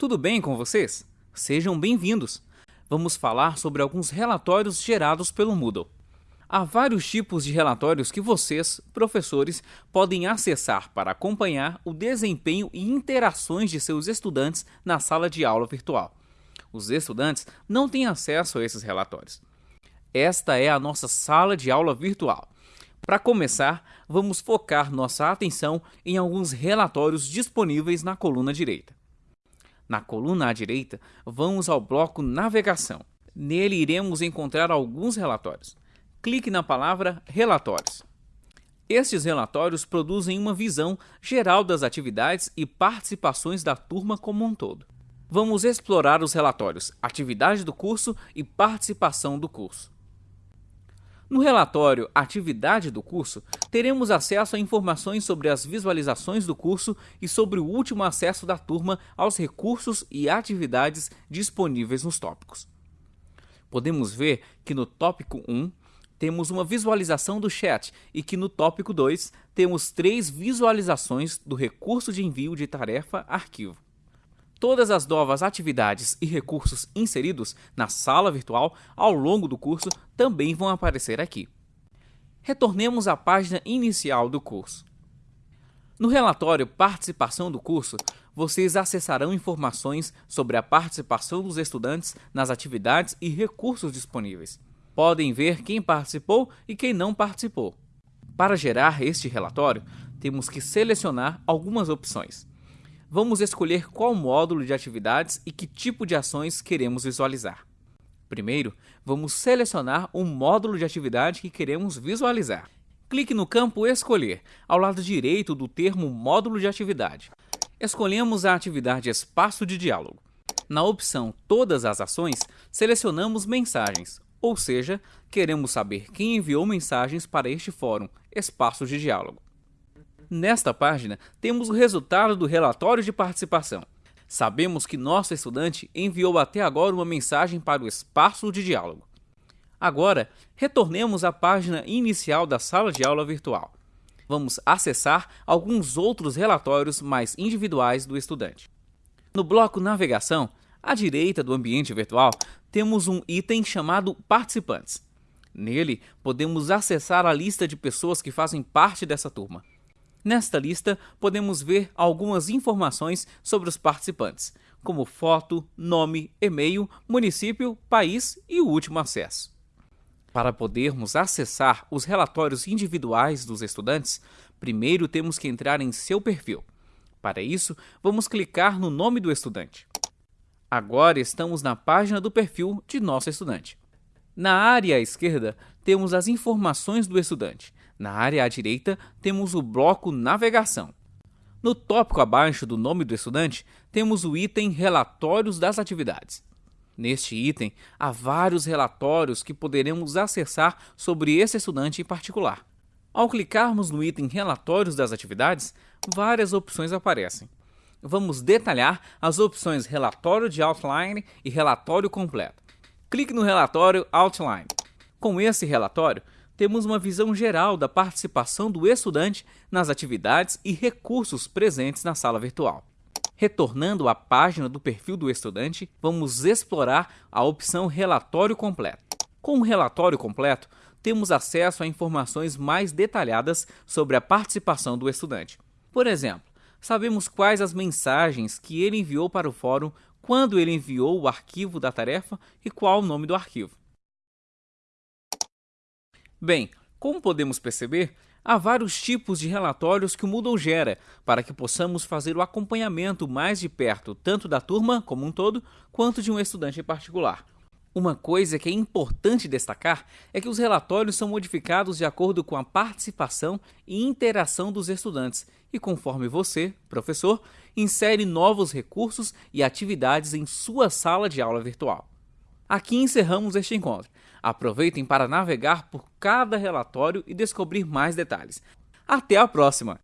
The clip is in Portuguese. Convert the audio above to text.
Tudo bem com vocês? Sejam bem-vindos! Vamos falar sobre alguns relatórios gerados pelo Moodle. Há vários tipos de relatórios que vocês, professores, podem acessar para acompanhar o desempenho e interações de seus estudantes na sala de aula virtual. Os estudantes não têm acesso a esses relatórios. Esta é a nossa sala de aula virtual. Para começar, vamos focar nossa atenção em alguns relatórios disponíveis na coluna direita. Na coluna à direita, vamos ao bloco Navegação. Nele iremos encontrar alguns relatórios. Clique na palavra Relatórios. Estes relatórios produzem uma visão geral das atividades e participações da turma como um todo. Vamos explorar os relatórios Atividade do curso e Participação do curso. No relatório Atividade do curso, teremos acesso a informações sobre as visualizações do curso e sobre o último acesso da turma aos recursos e atividades disponíveis nos tópicos. Podemos ver que no tópico 1 temos uma visualização do chat e que no tópico 2 temos três visualizações do recurso de envio de tarefa arquivo. Todas as novas atividades e recursos inseridos na sala virtual ao longo do curso também vão aparecer aqui. Retornemos à página inicial do curso. No relatório Participação do curso, vocês acessarão informações sobre a participação dos estudantes nas atividades e recursos disponíveis podem ver quem participou e quem não participou. Para gerar este relatório, temos que selecionar algumas opções. Vamos escolher qual módulo de atividades e que tipo de ações queremos visualizar. Primeiro, vamos selecionar o módulo de atividade que queremos visualizar. Clique no campo Escolher, ao lado direito do termo Módulo de atividade. Escolhemos a atividade Espaço de Diálogo. Na opção Todas as ações, selecionamos Mensagens, ou seja, queremos saber quem enviou mensagens para este fórum, espaço de diálogo. Nesta página, temos o resultado do relatório de participação. Sabemos que nosso estudante enviou até agora uma mensagem para o espaço de diálogo. Agora, retornemos à página inicial da sala de aula virtual. Vamos acessar alguns outros relatórios mais individuais do estudante. No bloco Navegação, à direita do ambiente virtual, temos um item chamado Participantes. Nele, podemos acessar a lista de pessoas que fazem parte dessa turma. Nesta lista, podemos ver algumas informações sobre os participantes, como foto, nome, e-mail, município, país e o último acesso. Para podermos acessar os relatórios individuais dos estudantes, primeiro temos que entrar em seu perfil. Para isso, vamos clicar no nome do estudante. Agora estamos na página do perfil de nosso estudante. Na área à esquerda, temos as informações do estudante. Na área à direita, temos o bloco Navegação. No tópico abaixo do nome do estudante, temos o item Relatórios das Atividades. Neste item, há vários relatórios que poderemos acessar sobre esse estudante em particular. Ao clicarmos no item Relatórios das Atividades, várias opções aparecem vamos detalhar as opções relatório de outline e relatório completo. Clique no relatório outline. Com esse relatório, temos uma visão geral da participação do estudante nas atividades e recursos presentes na sala virtual. Retornando à página do perfil do estudante, vamos explorar a opção Relatório Completo. Com o relatório completo, temos acesso a informações mais detalhadas sobre a participação do estudante. Por exemplo, sabemos quais as mensagens que ele enviou para o fórum, quando ele enviou o arquivo da tarefa e qual o nome do arquivo. Bem, como podemos perceber, há vários tipos de relatórios que o Moodle gera para que possamos fazer o acompanhamento mais de perto tanto da turma como um todo, quanto de um estudante em particular. Uma coisa que é importante destacar é que os relatórios são modificados de acordo com a participação e interação dos estudantes e conforme você, professor, insere novos recursos e atividades em sua sala de aula virtual. Aqui encerramos este encontro. Aproveitem para navegar por cada relatório e descobrir mais detalhes. Até a próxima!